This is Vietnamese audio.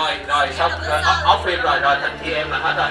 rồi rồi dạ, xong rồi dạ, dạ. off phim rồi rồi thành kia em là hết rồi.